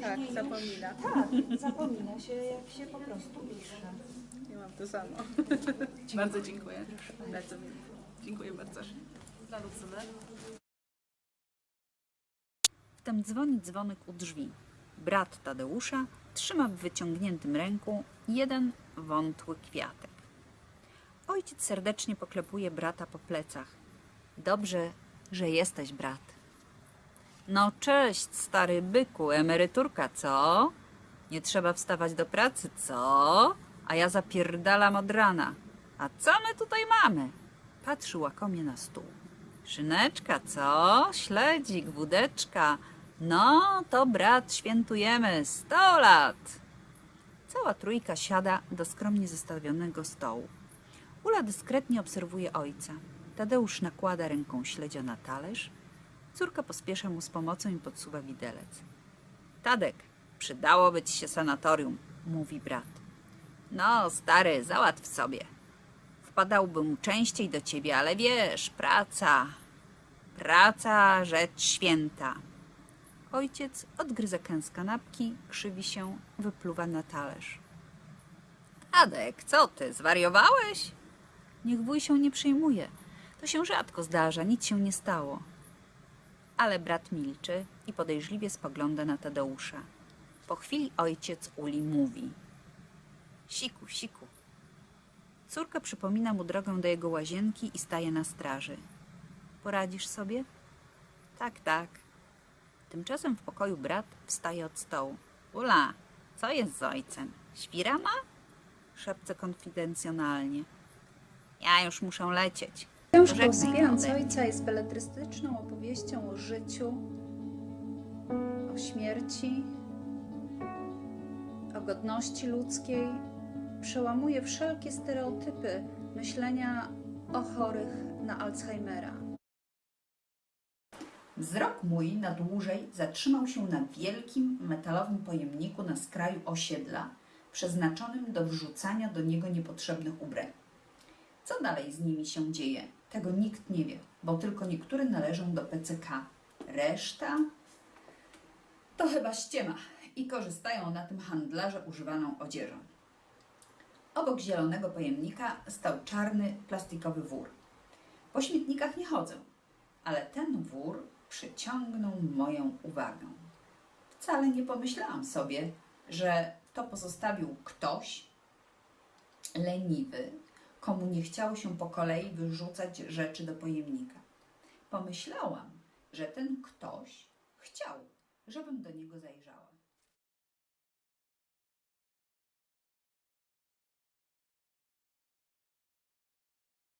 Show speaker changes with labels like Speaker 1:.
Speaker 1: tak,
Speaker 2: później
Speaker 1: zapomina.
Speaker 2: Już, tak, zapomina się jak się po prostu pisze.
Speaker 1: Ja mam to samo. bardzo dziękuję. Bardzo miło. Dziękuję bardzo.
Speaker 3: Dla Lucyny.
Speaker 4: Wtem dzwoni dzwonek u drzwi. Brat Tadeusza trzyma w wyciągniętym ręku jeden wątły kwiatek. Ojciec serdecznie poklepuje brata po plecach. Dobrze, że jesteś, brat. No cześć, stary byku, emeryturka, co? Nie trzeba wstawać do pracy, co? A ja zapierdalam od rana. A co my tutaj mamy? Patrzy łakomie na stół. Szyneczka, co? Śledzik, wódeczka. No, to brat, świętujemy. Sto lat! Cała trójka siada do skromnie zestawionego stołu. Ula dyskretnie obserwuje ojca. Tadeusz nakłada ręką śledzia na talerz. Córka pospiesza mu z pomocą i podsuwa widelec. Tadek, przydałoby ci się sanatorium, mówi brat. No, stary, załatw sobie. Wpadałbym częściej do ciebie, ale wiesz, praca. Praca, rzecz święta. Ojciec odgryza kęs kanapki, krzywi się, wypluwa na talerz. Adek, co ty, zwariowałeś? Niech wuj się nie przejmuje. To się rzadko zdarza, nic się nie stało. Ale brat milczy i podejrzliwie spogląda na Tadeusza. Po chwili ojciec Uli mówi. Siku, siku. Córka przypomina mu drogę do jego łazienki i staje na straży. Poradzisz sobie? Tak, tak. Tymczasem w pokoju brat wstaje od stołu. Ula, co jest z ojcem? Świra ma? Szepce konfidencjonalnie. Ja już muszę lecieć.
Speaker 5: Książka
Speaker 4: Tadek.
Speaker 5: Ojca jest beletrystyczną opowieścią o życiu, o śmierci, o godności ludzkiej. Przełamuje wszelkie stereotypy myślenia o chorych na Alzheimera.
Speaker 4: Wzrok mój na dłużej zatrzymał się na wielkim metalowym pojemniku na skraju osiedla, przeznaczonym do wrzucania do niego niepotrzebnych ubrań. Co dalej z nimi się dzieje, tego nikt nie wie, bo tylko niektóre należą do PCK. Reszta to chyba ściema i korzystają na tym handlarze używaną odzieżą. Obok zielonego pojemnika stał czarny plastikowy wór. Po śmietnikach nie chodzę, ale ten wór przyciągnął moją uwagę. Wcale nie pomyślałam sobie, że to pozostawił ktoś leniwy, komu nie chciało się po kolei wyrzucać rzeczy do pojemnika. Pomyślałam, że ten ktoś chciał, żebym do niego zajrzała.